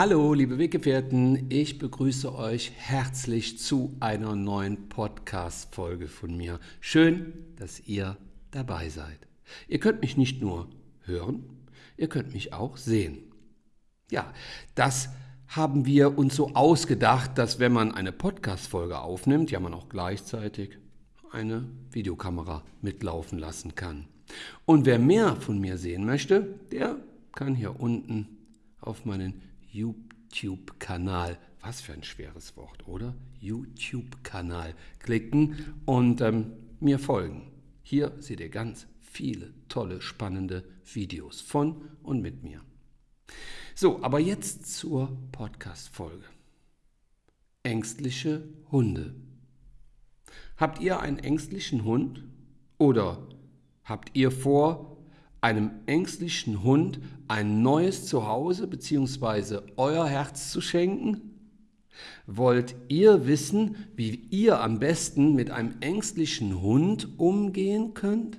Hallo, liebe Weggefährten, ich begrüße euch herzlich zu einer neuen Podcast-Folge von mir. Schön, dass ihr dabei seid. Ihr könnt mich nicht nur hören, ihr könnt mich auch sehen. Ja, das haben wir uns so ausgedacht, dass wenn man eine Podcast-Folge aufnimmt, ja man auch gleichzeitig eine Videokamera mitlaufen lassen kann. Und wer mehr von mir sehen möchte, der kann hier unten auf meinen YouTube-Kanal, was für ein schweres Wort, oder? YouTube-Kanal klicken und ähm, mir folgen. Hier seht ihr ganz viele tolle, spannende Videos von und mit mir. So, aber jetzt zur Podcast-Folge. Ängstliche Hunde. Habt ihr einen ängstlichen Hund? Oder habt ihr vor, einem ängstlichen Hund ein neues Zuhause bzw. euer Herz zu schenken? Wollt ihr wissen, wie ihr am besten mit einem ängstlichen Hund umgehen könnt?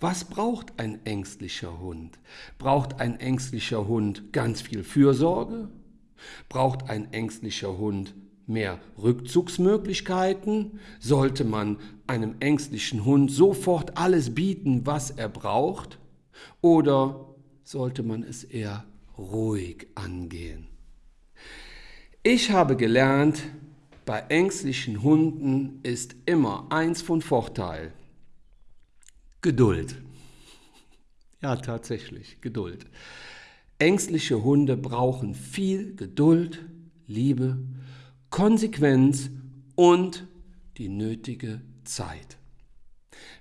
Was braucht ein ängstlicher Hund? Braucht ein ängstlicher Hund ganz viel Fürsorge? Braucht ein ängstlicher Hund mehr Rückzugsmöglichkeiten? Sollte man einem ängstlichen Hund sofort alles bieten, was er braucht? Oder sollte man es eher ruhig angehen? Ich habe gelernt, bei ängstlichen Hunden ist immer eins von Vorteil. Geduld. Ja, tatsächlich, Geduld. Ängstliche Hunde brauchen viel Geduld, Liebe, Konsequenz und die nötige Zeit.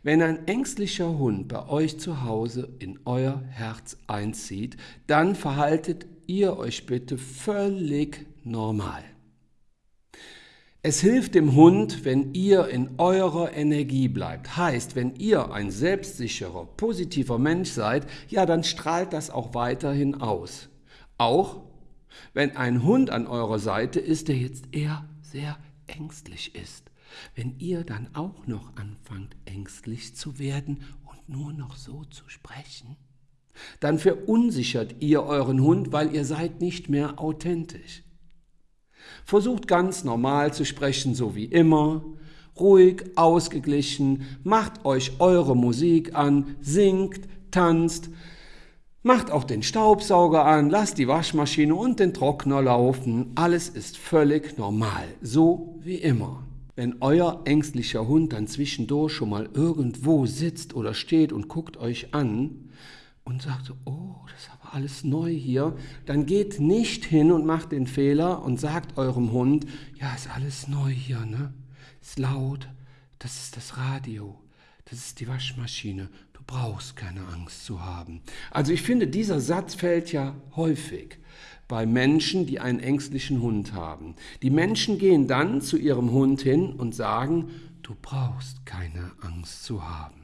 Wenn ein ängstlicher Hund bei euch zu Hause in euer Herz einzieht, dann verhaltet ihr euch bitte völlig normal. Es hilft dem Hund, wenn ihr in eurer Energie bleibt. Heißt, wenn ihr ein selbstsicherer, positiver Mensch seid, ja, dann strahlt das auch weiterhin aus. Auch wenn ein Hund an eurer Seite ist, der jetzt eher sehr ängstlich ist. Wenn ihr dann auch noch anfangt, ängstlich zu werden und nur noch so zu sprechen, dann verunsichert ihr euren Hund, weil ihr seid nicht mehr authentisch. Versucht ganz normal zu sprechen, so wie immer, ruhig, ausgeglichen, macht euch eure Musik an, singt, tanzt, macht auch den Staubsauger an, lasst die Waschmaschine und den Trockner laufen, alles ist völlig normal, so wie immer. Wenn euer ängstlicher Hund dann zwischendurch schon mal irgendwo sitzt oder steht und guckt euch an und sagt, oh, das ist aber alles neu hier, dann geht nicht hin und macht den Fehler und sagt eurem Hund, ja, ist alles neu hier, ne? Ist laut, das ist das Radio, das ist die Waschmaschine, du brauchst keine Angst zu haben. Also ich finde, dieser Satz fällt ja häufig bei Menschen, die einen ängstlichen Hund haben. Die Menschen gehen dann zu ihrem Hund hin und sagen, du brauchst keine Angst zu haben.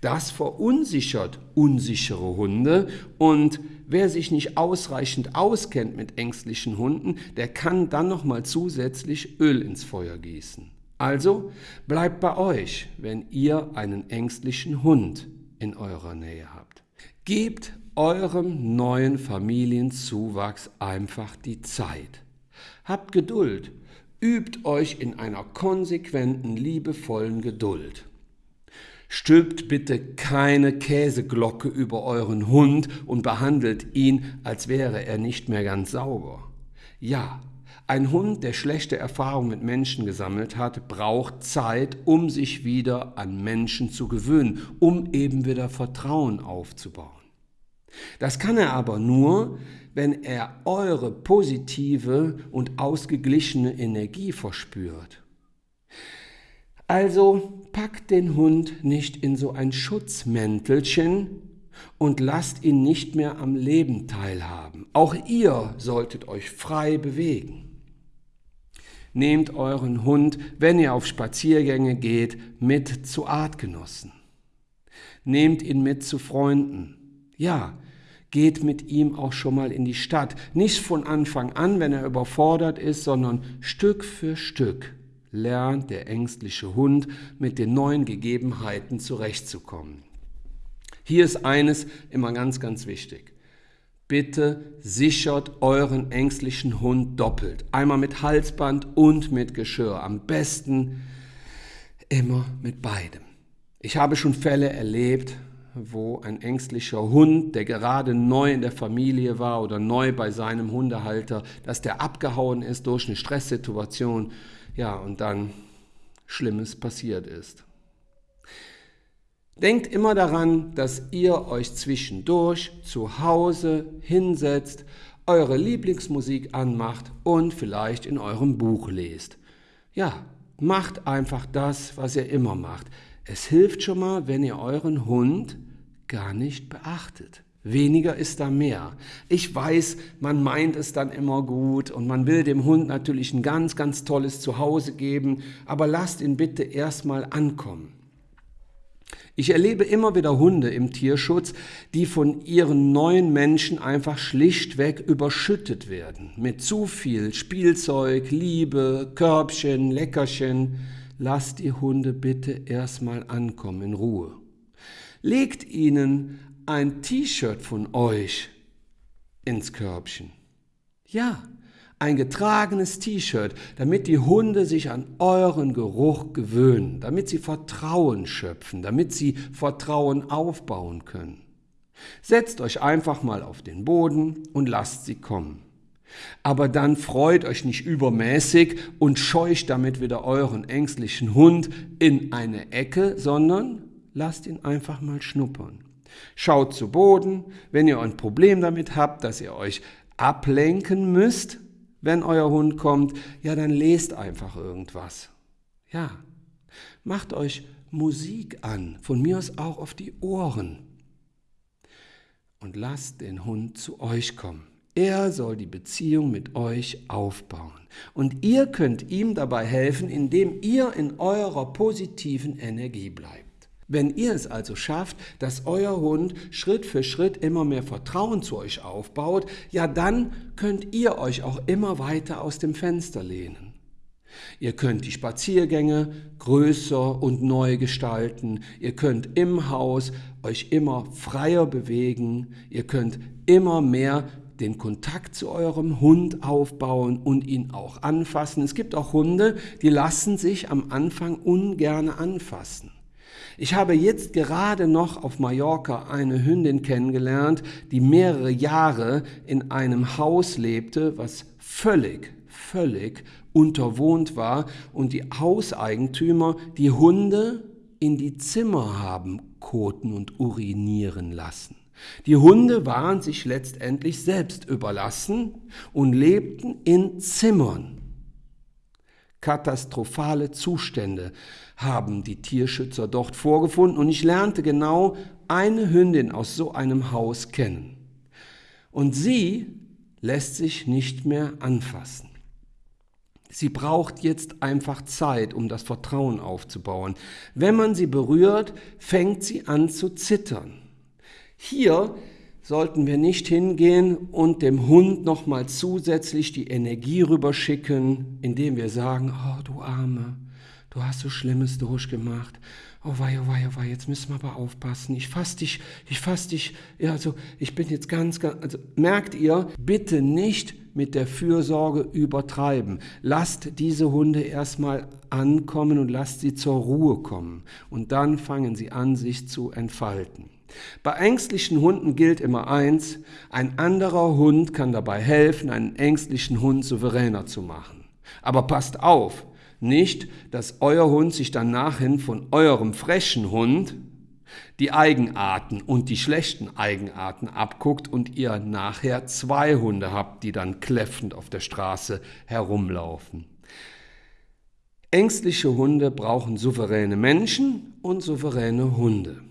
Das verunsichert unsichere Hunde und wer sich nicht ausreichend auskennt mit ängstlichen Hunden, der kann dann noch mal zusätzlich Öl ins Feuer gießen. Also bleibt bei euch, wenn ihr einen ängstlichen Hund in eurer Nähe habt. Gebt eurem neuen Familienzuwachs einfach die Zeit. Habt Geduld, übt euch in einer konsequenten, liebevollen Geduld. Stülpt bitte keine Käseglocke über euren Hund und behandelt ihn, als wäre er nicht mehr ganz sauber. Ja, ein Hund, der schlechte Erfahrungen mit Menschen gesammelt hat, braucht Zeit, um sich wieder an Menschen zu gewöhnen, um eben wieder Vertrauen aufzubauen. Das kann er aber nur, wenn er eure positive und ausgeglichene Energie verspürt. Also packt den Hund nicht in so ein Schutzmäntelchen und lasst ihn nicht mehr am Leben teilhaben. Auch ihr solltet euch frei bewegen. Nehmt euren Hund, wenn ihr auf Spaziergänge geht, mit zu Artgenossen. Nehmt ihn mit zu Freunden. Ja, geht mit ihm auch schon mal in die Stadt. Nicht von Anfang an, wenn er überfordert ist, sondern Stück für Stück lernt der ängstliche Hund mit den neuen Gegebenheiten zurechtzukommen. Hier ist eines immer ganz, ganz wichtig. Bitte sichert euren ängstlichen Hund doppelt. Einmal mit Halsband und mit Geschirr. Am besten immer mit beidem. Ich habe schon Fälle erlebt, wo ein ängstlicher Hund, der gerade neu in der Familie war oder neu bei seinem Hundehalter, dass der abgehauen ist durch eine Stresssituation, ja, und dann Schlimmes passiert ist. Denkt immer daran, dass ihr euch zwischendurch zu Hause hinsetzt, eure Lieblingsmusik anmacht und vielleicht in eurem Buch lest. Ja, macht einfach das, was ihr immer macht. Es hilft schon mal, wenn ihr euren Hund gar nicht beachtet. Weniger ist da mehr. Ich weiß, man meint es dann immer gut und man will dem Hund natürlich ein ganz, ganz tolles Zuhause geben, aber lasst ihn bitte erstmal ankommen. Ich erlebe immer wieder Hunde im Tierschutz, die von ihren neuen Menschen einfach schlichtweg überschüttet werden. Mit zu viel Spielzeug, Liebe, Körbchen, Leckerchen. Lasst die Hunde bitte erstmal ankommen in Ruhe. Legt ihnen ein T-Shirt von euch ins Körbchen. Ja, ein getragenes T-Shirt, damit die Hunde sich an euren Geruch gewöhnen, damit sie Vertrauen schöpfen, damit sie Vertrauen aufbauen können. Setzt euch einfach mal auf den Boden und lasst sie kommen. Aber dann freut euch nicht übermäßig und scheucht damit wieder euren ängstlichen Hund in eine Ecke, sondern lasst ihn einfach mal schnuppern. Schaut zu Boden, wenn ihr ein Problem damit habt, dass ihr euch ablenken müsst, wenn euer Hund kommt, ja, dann lest einfach irgendwas. Ja, macht euch Musik an, von mir aus auch auf die Ohren. Und lasst den Hund zu euch kommen. Er soll die Beziehung mit euch aufbauen. Und ihr könnt ihm dabei helfen, indem ihr in eurer positiven Energie bleibt. Wenn ihr es also schafft, dass euer Hund Schritt für Schritt immer mehr Vertrauen zu euch aufbaut, ja dann könnt ihr euch auch immer weiter aus dem Fenster lehnen. Ihr könnt die Spaziergänge größer und neu gestalten. Ihr könnt im Haus euch immer freier bewegen. Ihr könnt immer mehr den Kontakt zu eurem Hund aufbauen und ihn auch anfassen. Es gibt auch Hunde, die lassen sich am Anfang ungerne anfassen. Ich habe jetzt gerade noch auf Mallorca eine Hündin kennengelernt, die mehrere Jahre in einem Haus lebte, was völlig, völlig unterwohnt war und die Hauseigentümer die Hunde in die Zimmer haben koten und urinieren lassen. Die Hunde waren sich letztendlich selbst überlassen und lebten in Zimmern. Katastrophale Zustände haben die Tierschützer dort vorgefunden und ich lernte genau eine Hündin aus so einem Haus kennen. Und sie lässt sich nicht mehr anfassen. Sie braucht jetzt einfach Zeit, um das Vertrauen aufzubauen. Wenn man sie berührt, fängt sie an zu zittern. Hier sollten wir nicht hingehen und dem Hund nochmal zusätzlich die Energie rüberschicken, indem wir sagen, oh du Arme, du hast so Schlimmes durchgemacht. Oh wei, oh wei, oh wei, jetzt müssen wir aber aufpassen. Ich fass dich, ich fass dich. Ja, also ich bin jetzt ganz, ganz, also merkt ihr, bitte nicht mit der Fürsorge übertreiben. Lasst diese Hunde erstmal ankommen und lasst sie zur Ruhe kommen. Und dann fangen sie an, sich zu entfalten. Bei ängstlichen Hunden gilt immer eins, ein anderer Hund kann dabei helfen, einen ängstlichen Hund souveräner zu machen. Aber passt auf, nicht, dass euer Hund sich dann nachhin von eurem frechen Hund die Eigenarten und die schlechten Eigenarten abguckt und ihr nachher zwei Hunde habt, die dann kläffend auf der Straße herumlaufen. Ängstliche Hunde brauchen souveräne Menschen und souveräne Hunde.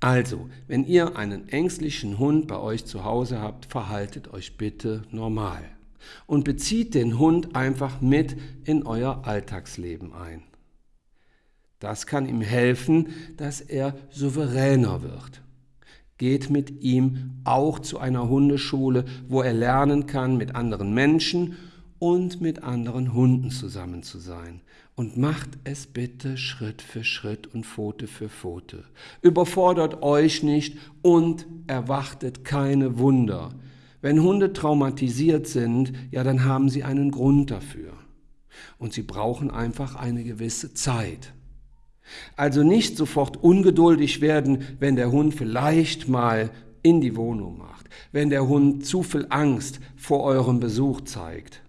Also, wenn ihr einen ängstlichen Hund bei euch zu Hause habt, verhaltet euch bitte normal und bezieht den Hund einfach mit in euer Alltagsleben ein. Das kann ihm helfen, dass er souveräner wird. Geht mit ihm auch zu einer Hundeschule, wo er lernen kann, mit anderen Menschen und mit anderen Hunden zusammen zu sein. Und macht es bitte Schritt für Schritt und Pfote für Pfote. Überfordert euch nicht und erwartet keine Wunder. Wenn Hunde traumatisiert sind, ja, dann haben sie einen Grund dafür. Und sie brauchen einfach eine gewisse Zeit. Also nicht sofort ungeduldig werden, wenn der Hund vielleicht mal in die Wohnung macht, wenn der Hund zu viel Angst vor eurem Besuch zeigt.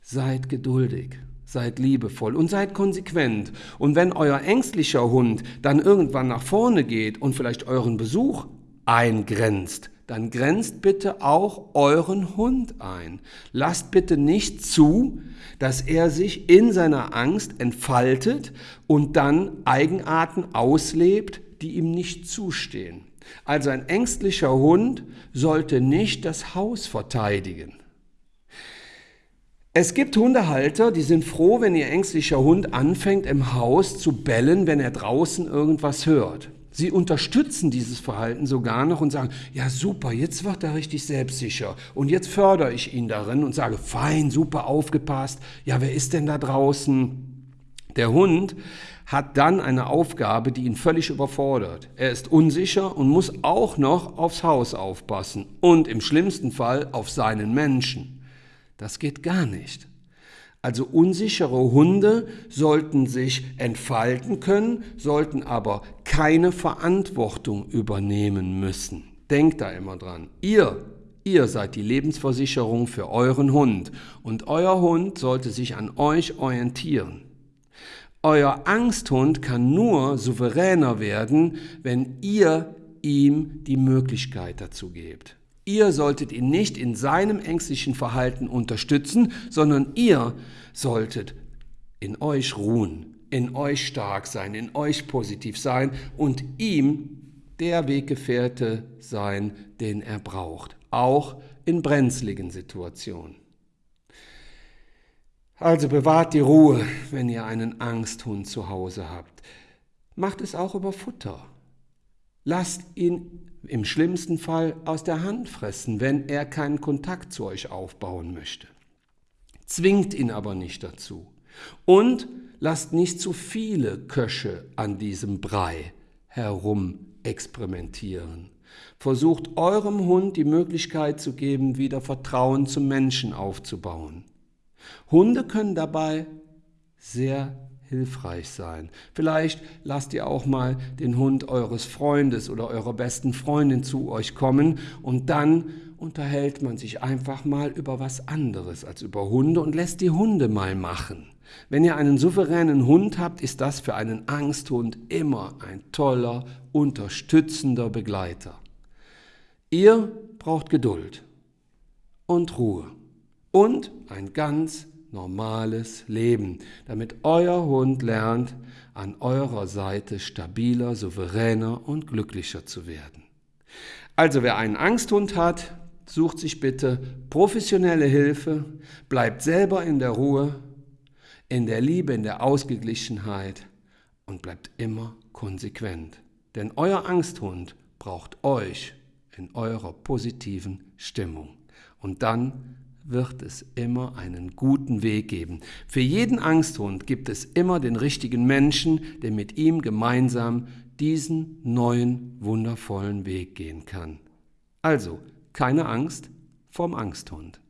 Seid geduldig, seid liebevoll und seid konsequent. Und wenn euer ängstlicher Hund dann irgendwann nach vorne geht und vielleicht euren Besuch eingrenzt, dann grenzt bitte auch euren Hund ein. Lasst bitte nicht zu, dass er sich in seiner Angst entfaltet und dann Eigenarten auslebt, die ihm nicht zustehen. Also ein ängstlicher Hund sollte nicht das Haus verteidigen. Es gibt Hundehalter, die sind froh, wenn ihr ängstlicher Hund anfängt im Haus zu bellen, wenn er draußen irgendwas hört. Sie unterstützen dieses Verhalten sogar noch und sagen, ja super, jetzt wird er richtig selbstsicher und jetzt fördere ich ihn darin und sage, fein, super aufgepasst, ja wer ist denn da draußen? Der Hund hat dann eine Aufgabe, die ihn völlig überfordert. Er ist unsicher und muss auch noch aufs Haus aufpassen und im schlimmsten Fall auf seinen Menschen. Das geht gar nicht. Also unsichere Hunde sollten sich entfalten können, sollten aber keine Verantwortung übernehmen müssen. Denkt da immer dran. Ihr, ihr seid die Lebensversicherung für euren Hund und euer Hund sollte sich an euch orientieren. Euer Angsthund kann nur souveräner werden, wenn ihr ihm die Möglichkeit dazu gebt. Ihr solltet ihn nicht in seinem ängstlichen Verhalten unterstützen, sondern ihr solltet in euch ruhen, in euch stark sein, in euch positiv sein und ihm der Weggefährte sein, den er braucht, auch in brenzligen Situationen. Also bewahrt die Ruhe, wenn ihr einen Angsthund zu Hause habt. Macht es auch über Futter. Lasst ihn im schlimmsten Fall aus der Hand fressen, wenn er keinen Kontakt zu euch aufbauen möchte. Zwingt ihn aber nicht dazu. Und lasst nicht zu viele Köche an diesem Brei herum experimentieren. Versucht eurem Hund die Möglichkeit zu geben, wieder Vertrauen zum Menschen aufzubauen. Hunde können dabei sehr hilfreich sein. Vielleicht lasst ihr auch mal den Hund eures Freundes oder eurer besten Freundin zu euch kommen und dann unterhält man sich einfach mal über was anderes als über Hunde und lässt die Hunde mal machen. Wenn ihr einen souveränen Hund habt, ist das für einen Angsthund immer ein toller, unterstützender Begleiter. Ihr braucht Geduld und Ruhe und ein ganz normales Leben, damit euer Hund lernt, an eurer Seite stabiler, souveräner und glücklicher zu werden. Also wer einen Angsthund hat, sucht sich bitte professionelle Hilfe, bleibt selber in der Ruhe, in der Liebe, in der Ausgeglichenheit und bleibt immer konsequent. Denn euer Angsthund braucht euch in eurer positiven Stimmung. Und dann wird es immer einen guten Weg geben. Für jeden Angsthund gibt es immer den richtigen Menschen, der mit ihm gemeinsam diesen neuen, wundervollen Weg gehen kann. Also, keine Angst vorm Angsthund.